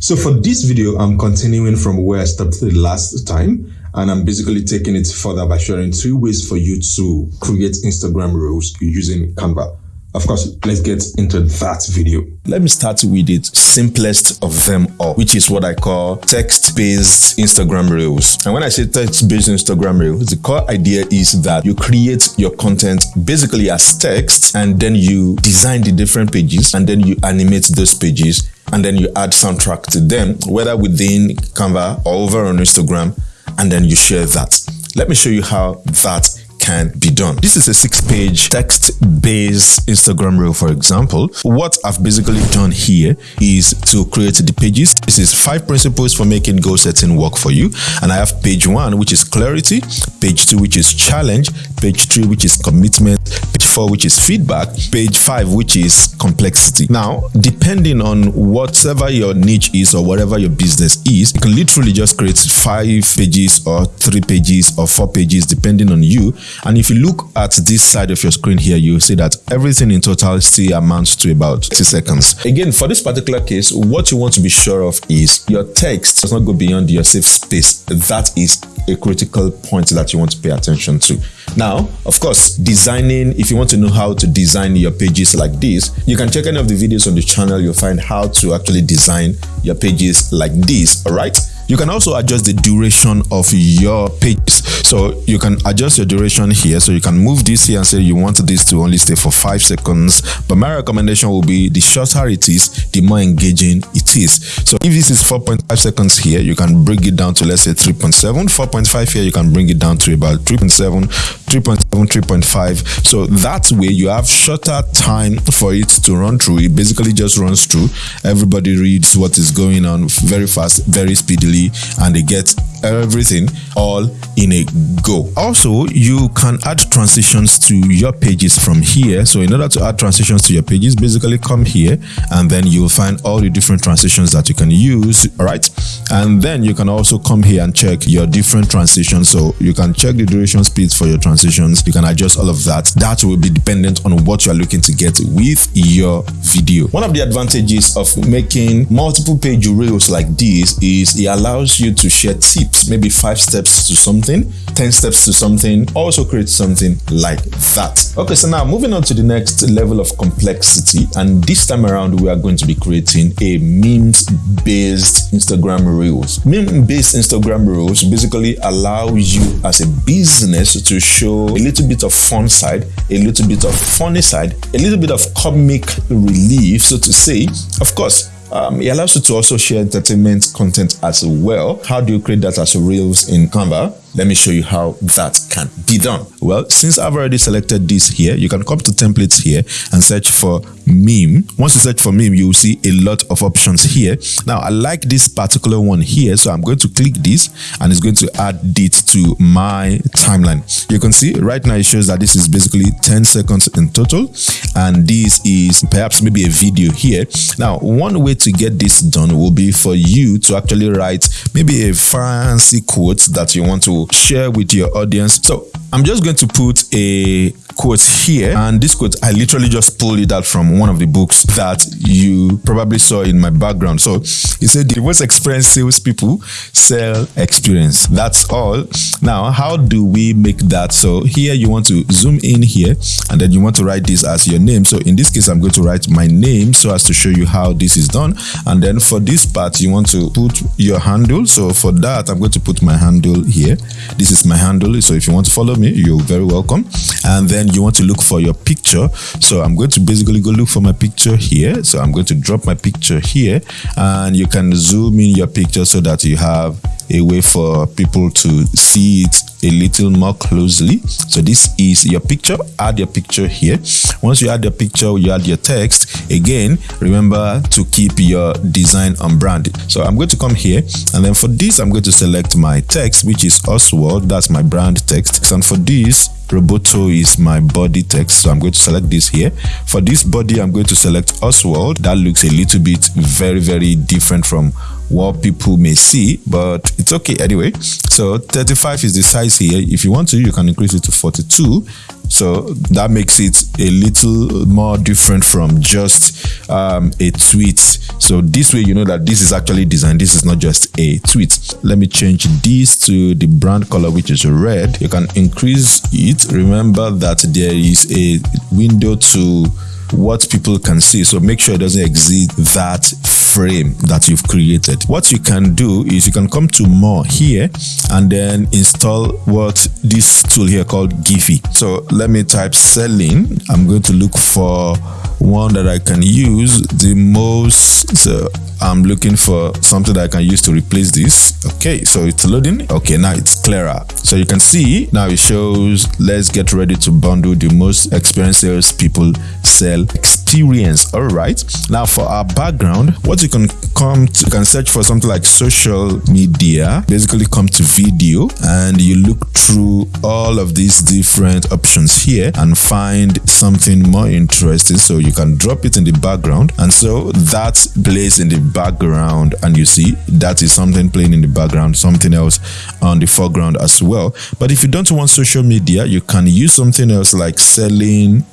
So for this video, I'm continuing from where I stopped the last time and I'm basically taking it further by sharing three ways for you to create Instagram reels using Canva. Of course, let's get into that video. Let me start with the simplest of them all, which is what I call text-based Instagram Reels. And when I say text-based Instagram Reels, the core idea is that you create your content basically as text and then you design the different pages and then you animate those pages and then you add soundtrack to them, whether within Canva or over on Instagram, and then you share that. Let me show you how that can be done. This is a six page text based Instagram reel, for example. What I've basically done here is to create the pages. This is five principles for making goal setting work for you. And I have page one, which is clarity, page two, which is challenge, page three, which is commitment, page four, which is feedback, page five, which is complexity. Now, depending on whatever your niche is or whatever your business is, you can literally just create five pages or three pages or four pages, depending on you. And if you look at this side of your screen here, you see that everything in total still amounts to about 60 seconds. Again, for this particular case, what you want to be sure of is your text does not go beyond your safe space. That is a critical point that you want to pay attention to. Now, of course, designing, if you want to know how to design your pages like this, you can check any of the videos on the channel. You'll find how to actually design your pages like this, all right? You can also adjust the duration of your pages. So you can adjust your duration here. So you can move this here and say you want this to only stay for five seconds. But my recommendation will be the shorter it is, the more engaging it is. So if this is 4.5 seconds here, you can bring it down to let's say 3.7. 4.5 here, you can bring it down to about 3.7, 3.7, 3.5. So that way you have shorter time for it to run through. It basically just runs through. Everybody reads what is going on very fast, very speedily and they get everything all in a go. Also, you can add transitions to your pages from here. So in order to add transitions to your pages, basically come here and then you'll find all the different transitions that you can use. All right. And then you can also come here and check your different transitions. So you can check the duration speeds for your transitions. You can adjust all of that. That will be dependent on what you are looking to get with your video. One of the advantages of making multiple page reels like this is it allows you to share tips, maybe five steps to something, 10 steps to something, also create something like that. Okay, so now moving on to the next level of complexity. And this time around, we are going to be creating a memes based Instagram Reels. Meme-based Instagram Reels basically allow you as a business to show a little bit of fun side, a little bit of funny side, a little bit of comic relief, so to say. Of course, um, it allows you to also share entertainment content as well. How do you create that as Reels in Canva? Let me show you how that can be done. Well, since I've already selected this here, you can come to templates here and search for meme. Once you search for meme, you will see a lot of options here. Now, I like this particular one here, so I'm going to click this and it's going to add it to my timeline. You can see right now it shows that this is basically 10 seconds in total and this is perhaps maybe a video here. Now, one way to get this done will be for you to actually write maybe a fancy quote that you want to share with your audience. So I'm just going to put a quote here and this quote I literally just pulled it out from one of the books that you probably saw in my background. So he said the most experienced salespeople sell experience. That's all. Now how do we make that? So here you want to zoom in here and then you want to write this as your name. So in this case I'm going to write my name so as to show you how this is done. And then for this part you want to put your handle. So for that I'm going to put my handle here. This is my handle. So if you want to follow me you're very welcome. And then you want to look for your picture. So i'm going to basically go look for my picture here. So i'm going to drop my picture here. And you can zoom in your picture so that you have a way for people to see it a little more closely. So this is your picture. Add your picture here. Once you add your picture you add your text. Again remember to keep your design on brand. So i'm going to come here and then for this i'm going to select my text which is oswald. That's my brand text. And for this Roboto is my body text. So I'm going to select this here. For this body, I'm going to select Oswald. That looks a little bit very, very different from what people may see, but it's okay anyway. So 35 is the size here. If you want to, you can increase it to 42 So that makes it a little more different from just um, a tweet. So this way, you know that this is actually designed. This is not just a tweet. Let me change this to the brand color, which is red. You can increase it. Remember that there is a window to what people can see. So make sure it doesn't exceed that frame that you've created. What you can do is you can come to more here and then install what this tool here called Giphy. So let me type selling. I'm going to look for one that I can use the most. So I'm looking for something that I can use to replace this. Okay, so it's loading. Okay, now it's clearer. So you can see now it shows let's get ready to bundle the most experienced sales people sell experience. All right. Now for our background, what you can come to you can search for something like social media, basically come to video and you look through all of these different options here and find something more interesting. So you can drop it in the background. And so that plays in the background. And you see that is something playing in the background something else on the foreground as well. But if you don't want social media you can use something else like selling.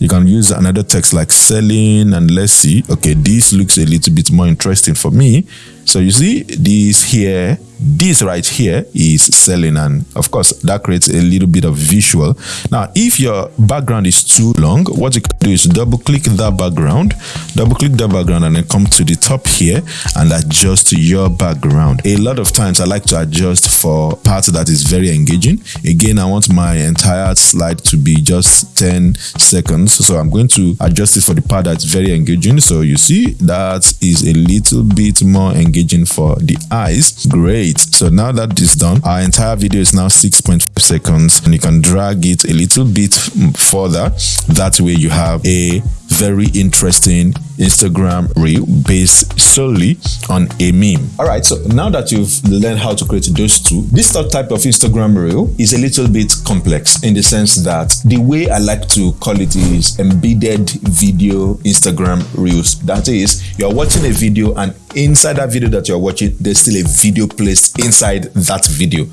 You can use another text like selling and let's see. Okay this looks a little bit more interesting for me so you see this here this right here is selling and of course that creates a little bit of visual. Now if your background is too long what you can do is double click that background double click that background and then come to the top here and adjust your background. A lot of times i like to adjust for parts that is very engaging. Again i want my entire slide to be just 10 seconds so i'm going to adjust it for the part that's very engaging. So you see that is a little bit more engaging for the eyes great so now that is done, our entire video is now 6.5 seconds and you can drag it a little bit further. That way you have a very interesting Instagram reel based solely on a meme. All right, so now that you've learned how to create those two, this type of Instagram reel is a little bit complex in the sense that the way I like to call it is embedded video Instagram reels. That is, you're watching a video and inside that video that you're watching, there's still a video placed inside that video.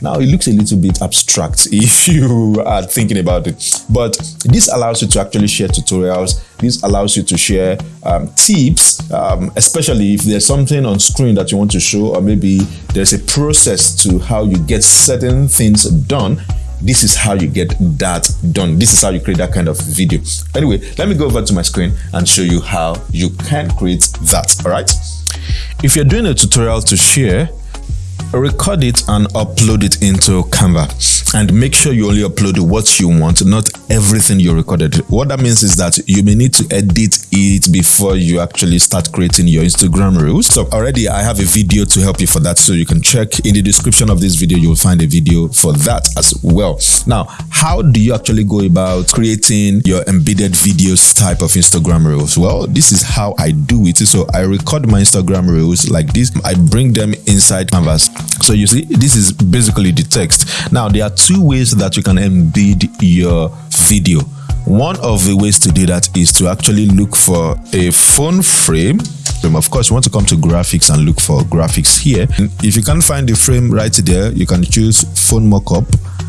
Now it looks a little bit abstract if you are thinking about it, but this allows you to actually share tutorials. This allows you to share um, tips, um, especially if there's something on screen that you want to show, or maybe there's a process to how you get certain things done. This is how you get that done. This is how you create that kind of video. Anyway let me go over to my screen and show you how you can create that all right? If you're doing a tutorial to share record it and upload it into Canva and make sure you only upload what you want, not everything you recorded. What that means is that you may need to edit it before you actually start creating your Instagram reels. So already I have a video to help you for that. So you can check in the description of this video, you will find a video for that as well. Now, how do you actually go about creating your embedded videos type of Instagram reels? Well, this is how I do it. So I record my Instagram reels like this. I bring them inside Canvas. So you see, this is basically the text. Now, there are two ways that you can embed your video. One of the ways to do that is to actually look for a phone frame um, of course, you want to come to graphics and look for graphics here. If you can't find the frame right there, you can choose phone mockup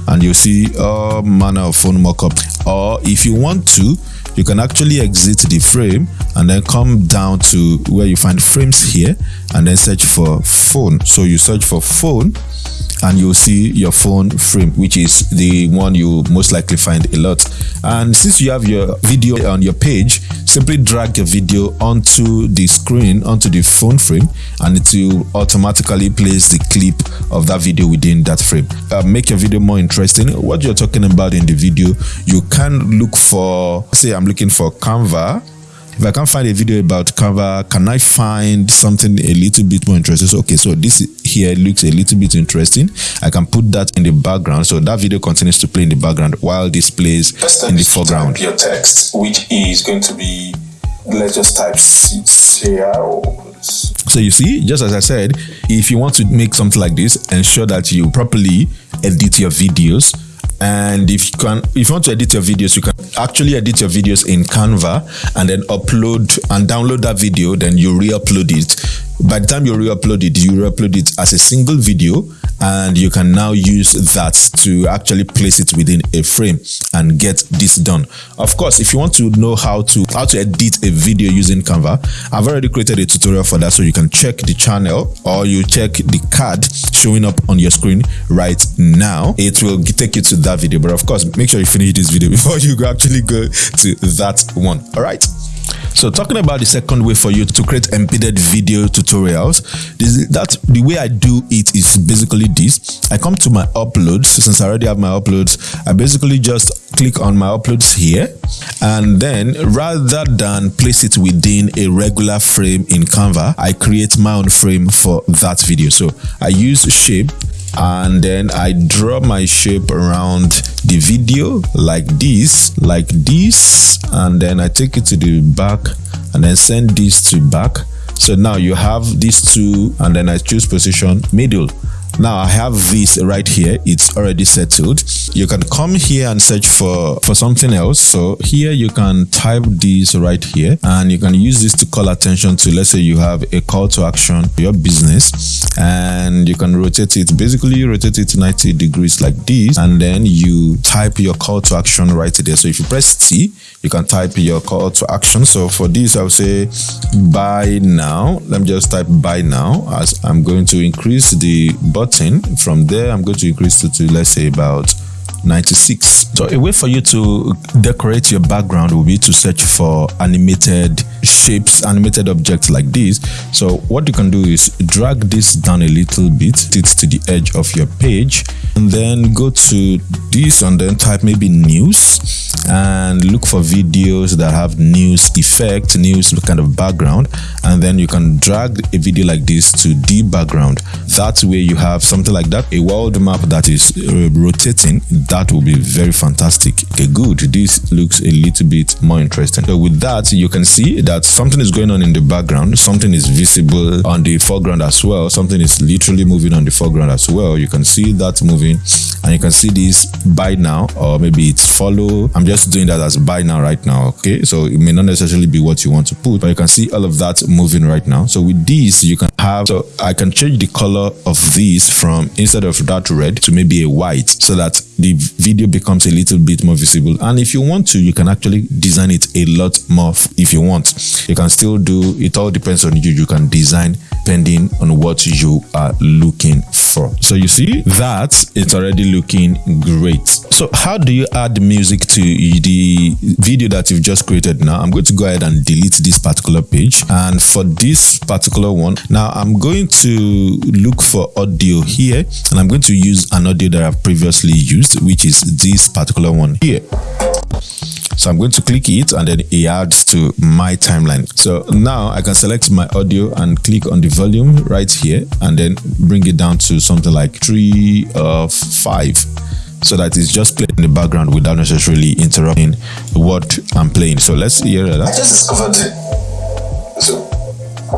and you'll see all manner of phone mockup. Or if you want to, you can actually exit the frame and then come down to where you find frames here and then search for phone. So you search for phone and you'll see your phone frame which is the one you most likely find a lot. And since you have your video on your page simply drag your video onto the screen onto the phone frame and it will automatically place the clip of that video within that frame. Uh, make your video more interesting. What you're talking about in the video you can look for say i'm looking for canva if I can't find a video about Canva, can I find something a little bit more interesting? So, okay, so this here looks a little bit interesting. I can put that in the background. So that video continues to play in the background while this plays in the foreground. Your text, which is going to be, let's just type here so you see, just as I said, if you want to make something like this, ensure that you properly edit your videos and if you can if you want to edit your videos you can actually edit your videos in canva and then upload and download that video then you re-upload it by the time you re-upload it, you re-upload it as a single video and you can now use that to actually place it within a frame and get this done. Of course, if you want to know how to how to edit a video using Canva, I've already created a tutorial for that so you can check the channel or you check the card showing up on your screen right now. It will take you to that video, but of course, make sure you finish this video before you actually go to that one. All right. So talking about the second way for you to create embedded video tutorials, this, that the way I do it is basically this. I come to my uploads, since I already have my uploads, I basically just click on my uploads here and then rather than place it within a regular frame in Canva, I create my own frame for that video. So I use shape and then I draw my shape around the video like this like this. And then I take it to the back and then send this to back. So now you have these two and then I choose position middle now I have this right here. It's already settled. You can come here and search for, for something else. So here you can type this right here and you can use this to call attention to, let's say you have a call to action for your business and you can rotate it. Basically you rotate it 90 degrees like this and then you type your call to action right there. So if you press T, you can type your call to action. So for this, I'll say buy now. Let me just type buy now as I'm going to increase the button. From there, I'm going to increase it to, let's say about 96. So a way for you to decorate your background will be to search for animated shapes, animated objects like this. So what you can do is drag this down a little bit, it to the edge of your page, and then go to this and then type maybe news and look for videos that have news effect, news kind of background, and then you can drag a video like this to the background. That way you have something like that, a world map that is uh, rotating that will be very fantastic. Okay, good. This looks a little bit more interesting. So with that, you can see that something is going on in the background. Something is visible on the foreground as well. Something is literally moving on the foreground as well. You can see that moving and you can see this buy now or maybe it's follow. I'm just doing that as buy now right now. Okay, so it may not necessarily be what you want to put, but you can see all of that moving right now. So with this, you can have, so I can change the color of this from instead of that red to maybe a white so that the video becomes a little bit more visible. And if you want to, you can actually design it a lot more if you want. You can still do, it all depends on you. You can design depending on what you are looking for. So you see that it's already looking great. So how do you add music to the video that you've just created now? I'm going to go ahead and delete this particular page. And for this particular one, now I'm going to look for audio here and I'm going to use an audio that I've previously used, which is this particular one here. So I'm going to click it and then it adds to my timeline. So now I can select my audio and click on the volume right here and then bring it down to something like three or five so that it's just playing in the background without necessarily interrupting what I'm playing. So let's hear that. I just discovered so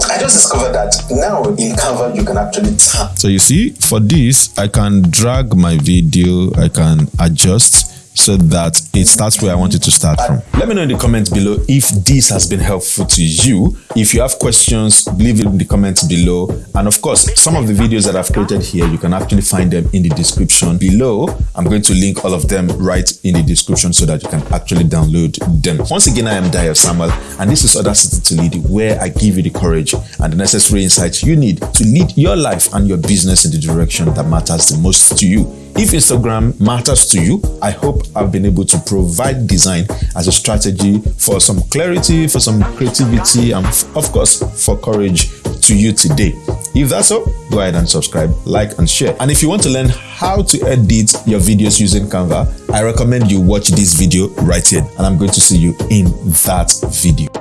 I just discovered that now in Canva you can actually tap. So you see, for this, I can drag my video, I can adjust so that it starts where I want to start from. Let me know in the comments below if this has been helpful to you. If you have questions, leave it in the comments below. And of course, some of the videos that I've created here, you can actually find them in the description below. I'm going to link all of them right in the description so that you can actually download them. Once again, I am Dio Samuel, and this is Audacity to Lead, where I give you the courage and the necessary insights you need to lead your life and your business in the direction that matters the most to you. If Instagram matters to you, I hope I've been able to provide design as a strategy for some clarity, for some creativity, and of course, for courage to you today. If that's so, go ahead and subscribe, like, and share. And if you want to learn how to edit your videos using Canva, I recommend you watch this video right here, and I'm going to see you in that video.